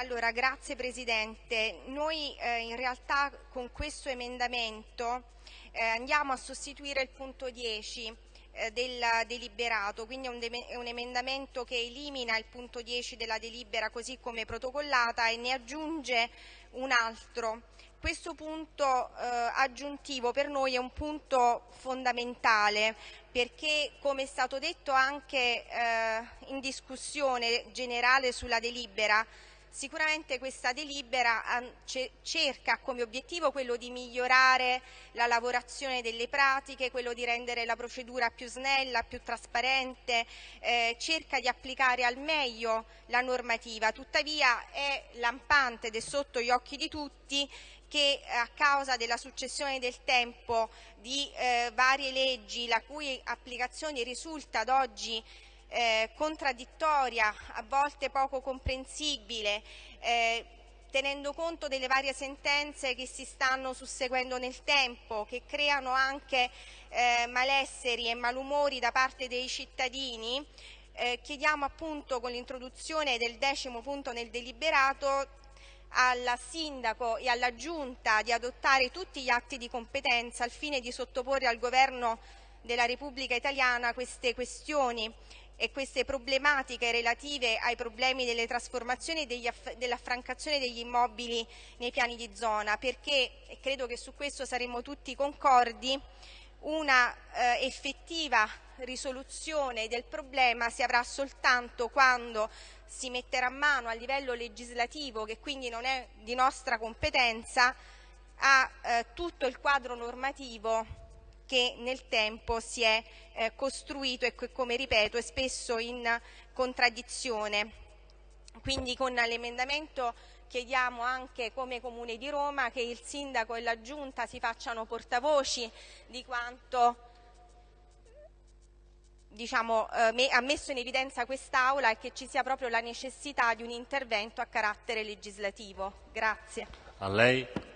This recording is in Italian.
Allora, grazie Presidente. Noi eh, in realtà con questo emendamento eh, andiamo a sostituire il punto 10 eh, del deliberato, quindi è un, è un, emendamento che elimina il punto 10 della delibera così come protocollata e ne aggiunge un altro. Questo punto eh, aggiuntivo per noi è un punto fondamentale perché, come è stato detto anche eh, in discussione generale sulla delibera, Sicuramente questa delibera cerca come obiettivo quello di migliorare la lavorazione delle pratiche, quello di rendere la procedura più snella, più trasparente, eh, cerca di applicare al meglio la normativa, tuttavia è lampante ed è sotto gli occhi di tutti che a causa della successione del tempo di eh, varie leggi la cui applicazione risulta ad oggi eh, contraddittoria, a volte poco comprensibile, eh, tenendo conto delle varie sentenze che si stanno susseguendo nel tempo, che creano anche eh, malesseri e malumori da parte dei cittadini, eh, chiediamo appunto con l'introduzione del decimo punto nel deliberato al Sindaco e alla Giunta di adottare tutti gli atti di competenza al fine di sottoporre al Governo della Repubblica Italiana queste questioni e queste problematiche relative ai problemi delle trasformazioni e dell'affrancazione degli immobili nei piani di zona, perché, e credo che su questo saremo tutti concordi, una eh, effettiva risoluzione del problema si avrà soltanto quando si metterà mano a livello legislativo, che quindi non è di nostra competenza, a eh, tutto il quadro normativo che nel tempo si è eh, costruito e che, come ripeto, è spesso in contraddizione. Quindi con l'emendamento chiediamo anche come Comune di Roma che il Sindaco e la Giunta si facciano portavoci di quanto diciamo, eh, ha messo in evidenza quest'Aula e che ci sia proprio la necessità di un intervento a carattere legislativo. Grazie. A lei.